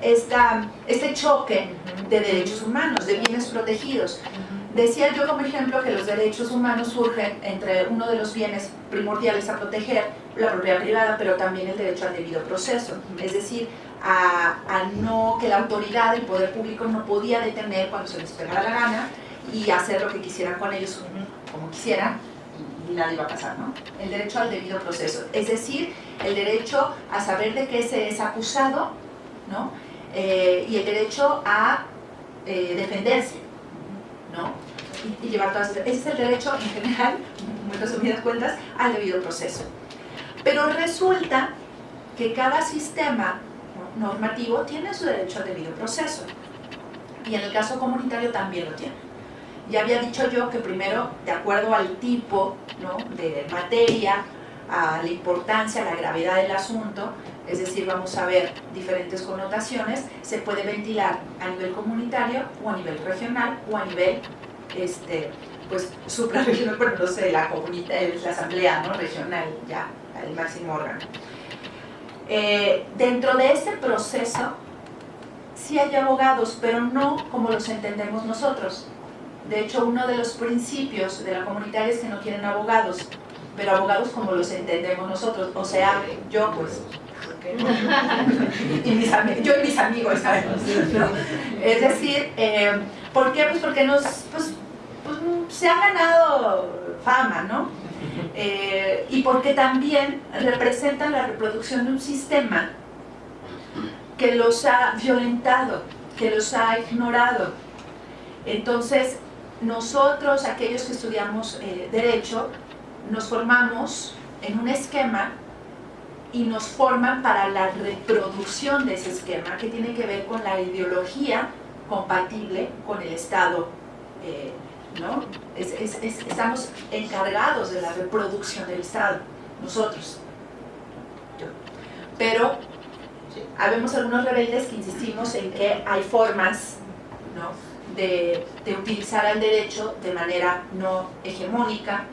esta, este choque de derechos humanos, de bienes protegidos. Decía yo como ejemplo que los derechos humanos surgen entre uno de los bienes primordiales a proteger, la propiedad privada, pero también el derecho al debido proceso, es decir, a, no que la autoridad, el poder público no podía detener cuando se les pegara la gana y hacer lo que quisieran con ellos como quisieran nadie iba a pasar, ¿no? El derecho al debido proceso, es decir, el derecho a saber de qué se es acusado, ¿no? Eh, y el derecho a eh, defenderse, ¿no? Y, y, llevar todas Ese es el derecho en general, muy resumidas cuentas, al debido proceso. Pero resulta que cada sistema normativo tiene su derecho al debido proceso. Y en el caso comunitario también lo tiene. Ya había dicho yo que primero, de acuerdo al tipo de materia, a la importancia, a la gravedad del asunto, es decir, vamos a ver diferentes connotaciones, se puede ventilar a nivel comunitario o a nivel regional o a nivel este, pues, suprarregional, bueno, no sé, la, la asamblea ¿no? regional, ya, el máximo órgano. Eh, dentro de ese proceso, sí hay abogados, pero no como los entendemos nosotros. De hecho, uno de los principios de la comunitaria es que no quieren abogados, pero abogados como los entendemos nosotros, o sea, yo pues, y mis yo y mis amigos, sabemos, ¿no? Es decir, eh, ¿por qué? Pues porque nos, pues, pues, se ha ganado fama, ¿no? Eh, y porque también representan la reproducción de un sistema que los ha violentado, que los ha ignorado. Entonces, nosotros, aquellos que estudiamos eh, Derecho, nos formamos en un esquema y nos forman para la reproducción de ese esquema que tiene que ver con la ideología compatible con el Estado. Eh, ¿no? Es, es, es, estamos encargados de la reproducción del Estado, nosotros. Pero habemos algunos rebeldes que insistimos en que hay formas ¿no? de, de utilizar el derecho de manera no hegemónica,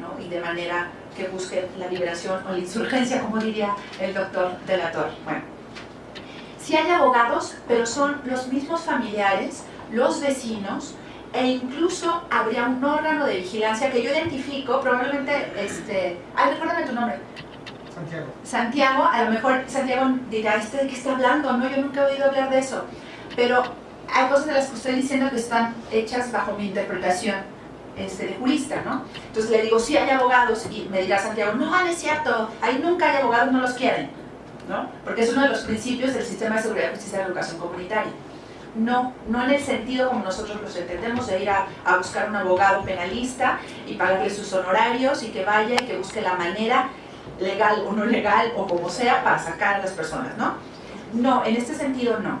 ¿no? y de manera que busque la liberación o la insurgencia, como diría el doctor de la Torre. Bueno, sí hay abogados, pero son los mismos familiares, los vecinos, e incluso habría un órgano de vigilancia que yo identifico, probablemente, este, ay, recuérdame tu nombre. Santiago. Santiago, a lo mejor Santiago dirá, ¿este de qué está hablando? No, yo nunca he oído hablar de eso. Pero hay cosas de las que estoy diciendo que están hechas bajo mi interpretación este, de jurista, ¿no? Entonces le digo, sí hay abogados, y me dirá Santiago, no, no es cierto, ahí nunca hay abogados, no los quieren, ¿no? Porque es uno de los principios del sistema de seguridad, justicia y educación comunitaria. No, no en el sentido como nosotros los entendemos, de ir a, a buscar un abogado penalista y pagarle sus honorarios y que vaya y que busque la manera legal o no legal o como sea para sacar a las personas, ¿no? No, en este sentido no.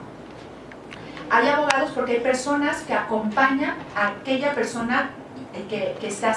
Hay abogados porque hay personas que acompañan a aquella persona que, que está